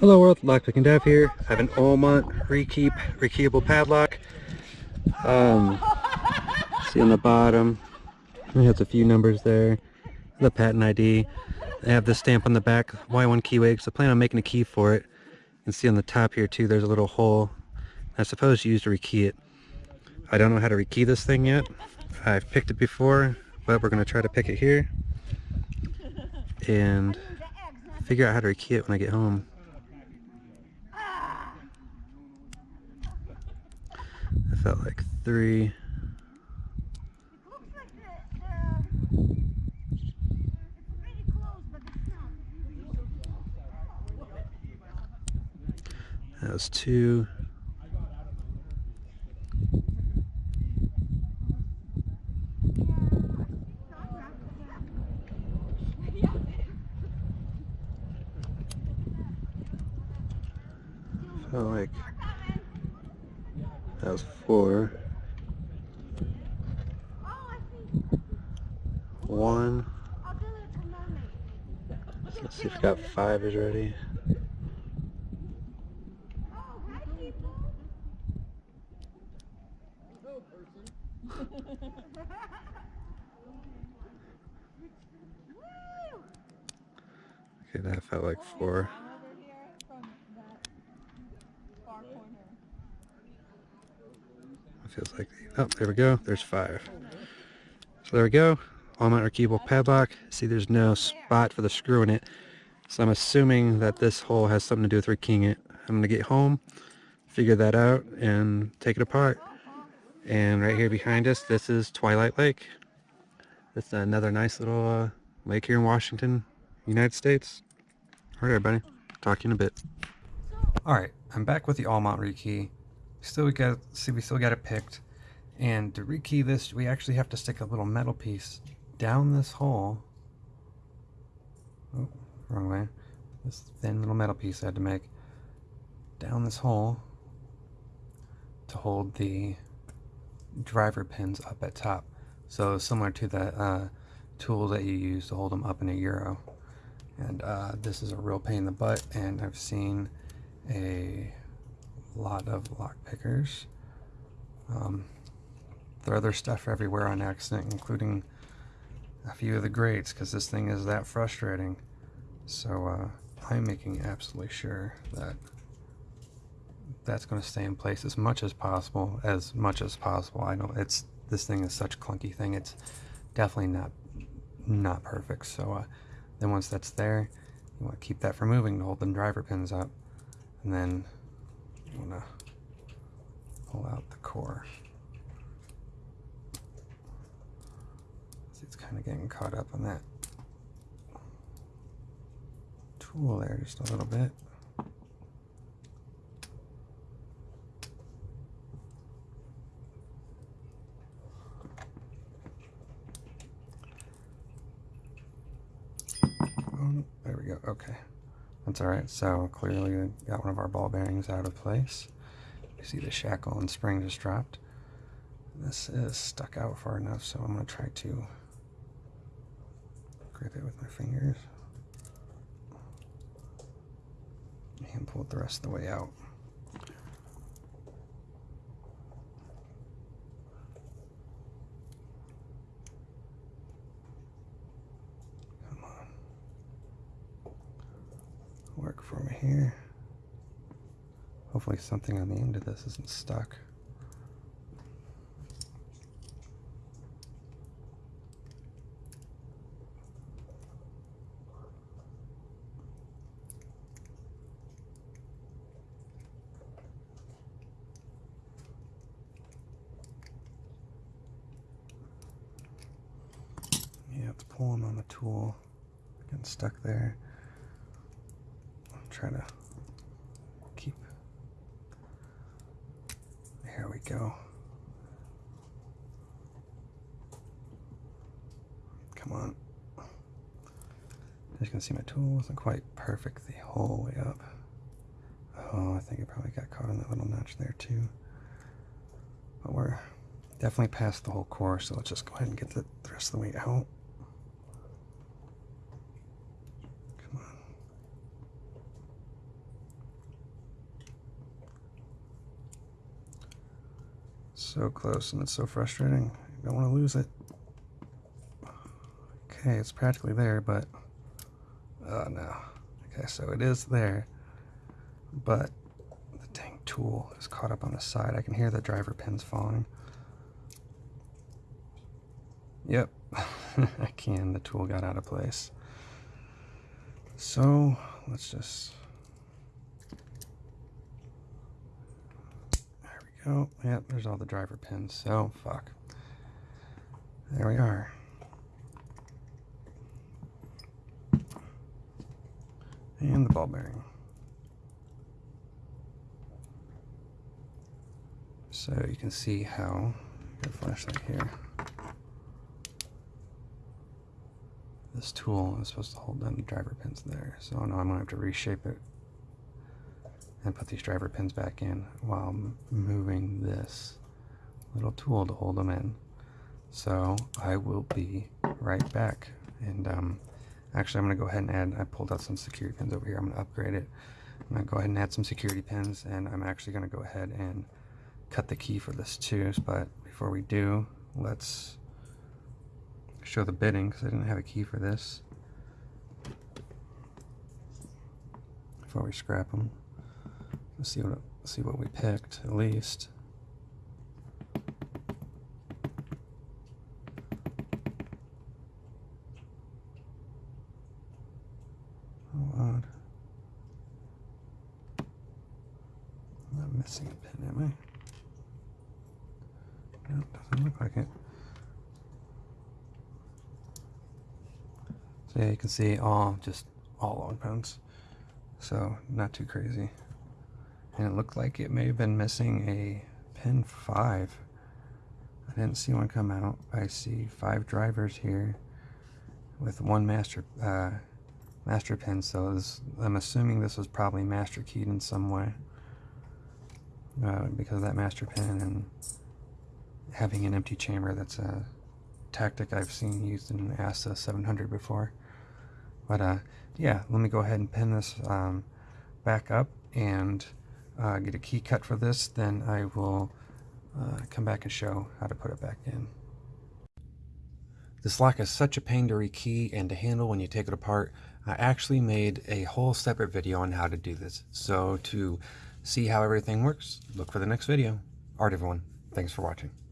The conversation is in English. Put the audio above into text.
Hello world, Lockpicking Dev here. I have an Olmont Rekeep rekeyable padlock. Um, see on the bottom, it has a few numbers there. The patent ID. They have the stamp on the back, Y1 keyway, so I plan on making a key for it. You can see on the top here too, there's a little hole. I suppose you used to rekey it. I don't know how to rekey this thing yet. I've picked it before, but we're going to try to pick it here. And figure out how to rekey it when I get home. I felt like three. That was two. Felt like that was four. One. Let's see if we got five is ready. Okay, that felt like four. Feels like, oh, there we go. There's five. So there we go. Olmont rekeyable padlock. See, there's no spot for the screw in it. So I'm assuming that this hole has something to do with rekeying it. I'm going to get home, figure that out, and take it apart. And right here behind us, this is Twilight Lake. It's another nice little uh, lake here in Washington, United States. All right, everybody. Talk to you in a bit. All right, I'm back with the Olmont rekey. Still we got see we still got it picked. And to rekey this, we actually have to stick a little metal piece down this hole. Oh, wrong way. This thin little metal piece I had to make down this hole to hold the driver pins up at top. So similar to the uh, tool that you use to hold them up in a Euro. And uh, this is a real pain in the butt and I've seen a lot of lock pickers. Um, throw their stuff everywhere on accident, including a few of the grates, because this thing is that frustrating. So uh, I'm making absolutely sure that that's going to stay in place as much as possible, as much as possible. I know it's this thing is such clunky thing. It's definitely not not perfect. So uh, then once that's there, you want to keep that from moving to hold the driver pins up, and then want to pull out the core. See, it's kind of getting caught up on that tool there just a little bit. There we go. Okay. That's alright. So clearly we got one of our ball bearings out of place. You see the shackle and spring just dropped. This is stuck out far enough, so I'm going to try to grip it with my fingers and pull it the rest of the way out. Me here. Hopefully something on the end of this isn't stuck. Yeah, it's pulling on the tool, getting stuck there. I'm trying to keep. There we go. Come on. As you can see, my tool wasn't quite perfect the whole way up. Oh, I think it probably got caught in that little notch there too. But we're definitely past the whole core, so let's just go ahead and get the, the rest of the way out. So close and it's so frustrating. I don't want to lose it. Okay, it's practically there, but... Oh no. Okay, so it is there, but the dang tool is caught up on the side. I can hear the driver pins falling. Yep, I can. The tool got out of place. So let's just. Oh, Go. Yep, there's all the driver pins. So fuck. There we are. And the ball bearing. So you can see how, got a flashlight here. This tool is supposed to hold down the driver pins there. So now I'm gonna have to reshape it and put these driver pins back in while moving this little tool to hold them in. So I will be right back. And um, actually I'm gonna go ahead and add, I pulled out some security pins over here. I'm gonna upgrade it. I'm gonna go ahead and add some security pins and I'm actually gonna go ahead and cut the key for this too. But before we do, let's show the bidding because I didn't have a key for this. Before we scrap them, let's see what see what we picked at least. Not missing a am I? No, doesn't look like it. So yeah, you can see all just all long pens. So not too crazy. And it looked like it may have been missing a pin 5. I didn't see one come out. I see five drivers here with one master uh, master pin. So this, I'm assuming this was probably master keyed in some way uh, because of that master pin and having an empty chamber. That's a tactic I've seen used in ASSA 700 before. But uh, yeah, let me go ahead and pin this um, back up and uh, get a key cut for this. Then I will uh, come back and show how to put it back in. This lock is such a pain to rekey and to handle when you take it apart. I actually made a whole separate video on how to do this. So to see how everything works, look for the next video. Alright everyone, thanks for watching.